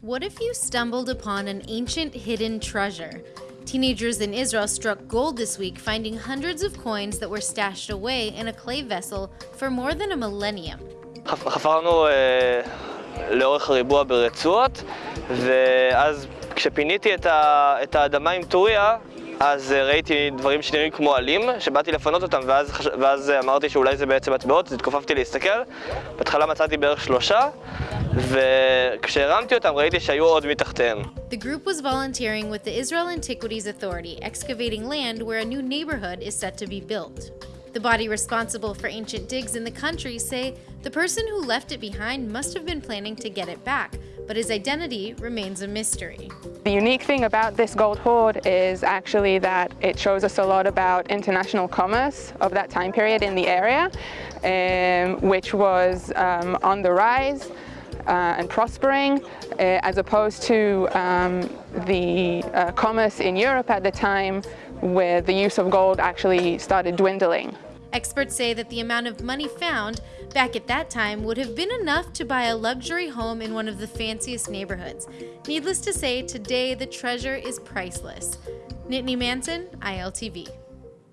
What if you stumbled upon an ancient hidden treasure? Teenagers in Israel struck gold this week, finding hundreds of coins that were stashed away in a clay vessel for more than a millennium. חפרנו אה, לאורך הריבוע ברצועות, ואז כשפיניתי את, ה, את האדמה עם טוריה, אז אה, ראיתי דברים שנראים כמו עלים, שבאתי לפנות אותם, ואז. ואז אה, אמרתי שאולי זה בעצם מטבעות, אז התכופפתי להסתכל. בהתחלה מצאתי בערך שלושה, וכשהרמתי אותם ראיתי שהיו עוד מתחתיהם. The group was volunteering with the Israel Antiquities Authority, excavating land where a new neighborhood is set to be built. The body responsible for ancient digs in the country say the person who left it behind must have been planning to get it back, but his identity remains a mystery. The unique thing about this gold hoard is actually that it shows us a lot about international commerce of that time period in the area, um, which was um, on the rise. Uh, and prospering, uh, as opposed to um, the uh, commerce in Europe at the time where the use of gold actually started dwindling. Experts say that the amount of money found back at that time would have been enough to buy a luxury home in one of the fanciest neighborhoods. Needless to say, today the treasure is priceless. Nittany Manson, ILTV.